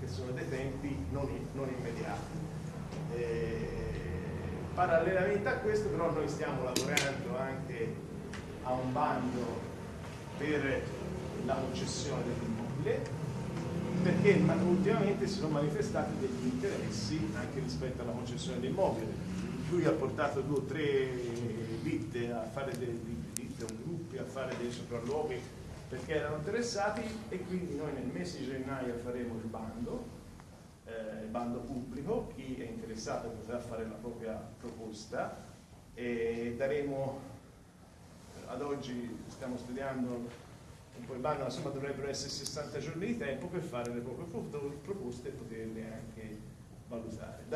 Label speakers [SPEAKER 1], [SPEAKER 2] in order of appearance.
[SPEAKER 1] che sono dei tempi non, non immediati. Eh, parallelamente a questo però noi stiamo lavorando anche a un bando per la concessione dell'immobile perché ultimamente si sono manifestati degli interessi anche rispetto alla concessione dell'immobile. Lui ha portato due o tre ditte a fare dei ditte, un gruppi a fare dei sopralluoghi perché erano interessati e quindi noi nel mese di gennaio faremo il bando, eh, il bando pubblico, chi è interessato potrà fare la propria proposta e daremo, ad oggi stiamo studiando un po' il bando, insomma dovrebbero essere 60 giorni di tempo per fare le proprie proposte e poterle anche valutare.